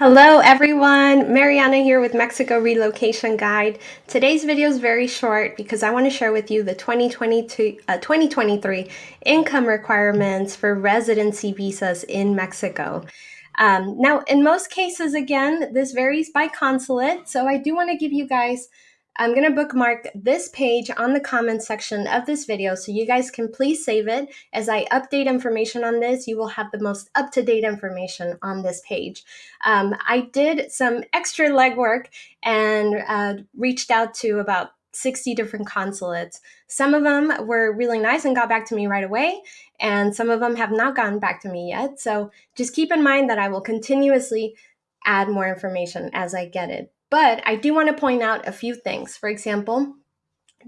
Hello everyone, Mariana here with Mexico Relocation Guide. Today's video is very short because I want to share with you the 2022, uh, 2023 income requirements for residency visas in Mexico. Um, now, in most cases, again, this varies by consulate, so I do want to give you guys I'm going to bookmark this page on the comments section of this video so you guys can please save it. As I update information on this, you will have the most up-to-date information on this page. Um, I did some extra legwork and uh, reached out to about 60 different consulates. Some of them were really nice and got back to me right away, and some of them have not gotten back to me yet. So just keep in mind that I will continuously add more information as I get it. But I do want to point out a few things. For example,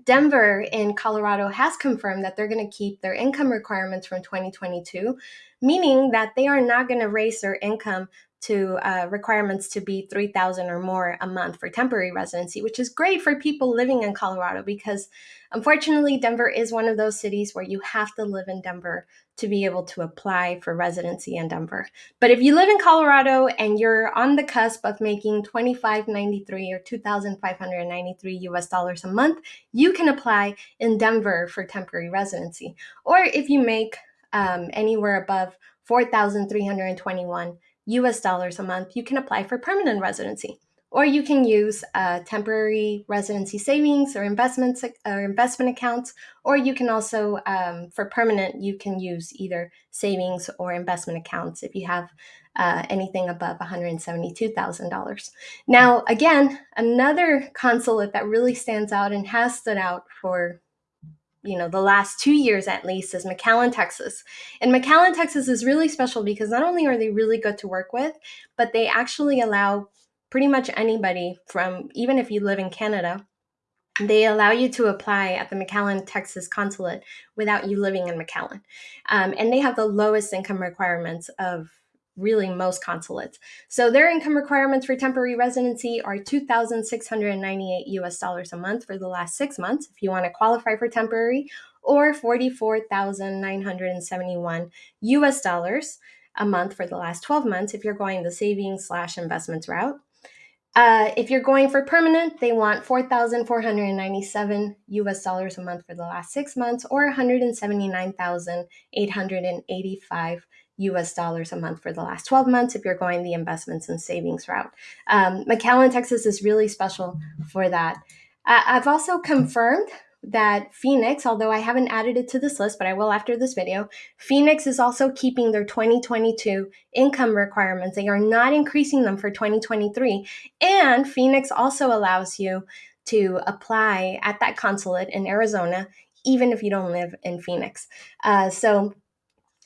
Denver in Colorado has confirmed that they're going to keep their income requirements from 2022, meaning that they are not going to raise their income to uh, requirements to be 3000 or more a month for temporary residency which is great for people living in colorado because unfortunately denver is one of those cities where you have to live in denver to be able to apply for residency in denver. But if you live in colorado and you're on the cusp of making 2593 or 2593 us dollars a month you can apply in denver for temporary residency. Or if you make um, anywhere above 4321 US dollars a month, you can apply for permanent residency. Or you can use uh, temporary residency savings or investments or investment accounts. Or you can also, um, for permanent, you can use either savings or investment accounts if you have uh, anything above $172,000. Now, again, another consulate that really stands out and has stood out for you know the last two years at least is McAllen, Texas. And McAllen, Texas is really special because not only are they really good to work with, but they actually allow pretty much anybody from even if you live in Canada, they allow you to apply at the McAllen, Texas consulate without you living in McAllen. Um, and they have the lowest income requirements of really most consulates. So their income requirements for temporary residency are 2,698 US dollars a month for the last six months if you want to qualify for temporary, or 44,971 US dollars a month for the last 12 months if you're going the savings slash investments route. Uh, if you're going for permanent, they want 4,497 US dollars a month for the last six months or 179,885 US dollars a month for the last 12 months if you're going the investments and savings route. Um, McAllen, Texas is really special for that. Uh, I've also confirmed that Phoenix, although I haven't added it to this list, but I will after this video, Phoenix is also keeping their 2022 income requirements. They are not increasing them for 2023. And Phoenix also allows you to apply at that consulate in Arizona, even if you don't live in Phoenix. Uh, so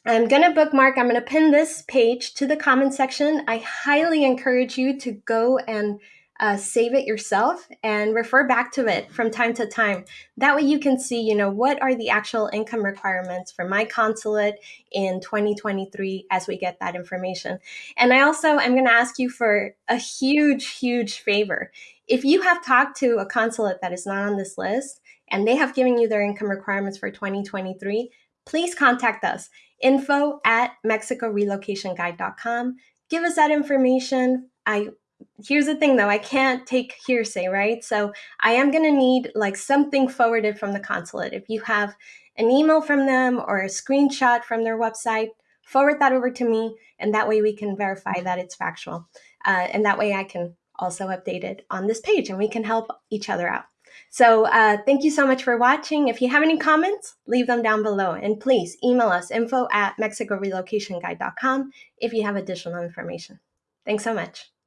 I'm going to bookmark, I'm going to pin this page to the comment section. I highly encourage you to go and uh, save it yourself and refer back to it from time to time. That way you can see, you know, what are the actual income requirements for my consulate in 2023 as we get that information. And I also am going to ask you for a huge, huge favor. If you have talked to a consulate that is not on this list and they have given you their income requirements for 2023, please contact us info at mexicorelocationguide.com. Give us that information. I here's the thing though, I can't take hearsay, right? So I am going to need like something forwarded from the consulate. If you have an email from them or a screenshot from their website, forward that over to me, and that way we can verify that it's factual. Uh, and that way I can also update it on this page and we can help each other out. So uh, thank you so much for watching. If you have any comments, leave them down below. And please email us info at mexicorelocationguide.com if you have additional information. Thanks so much.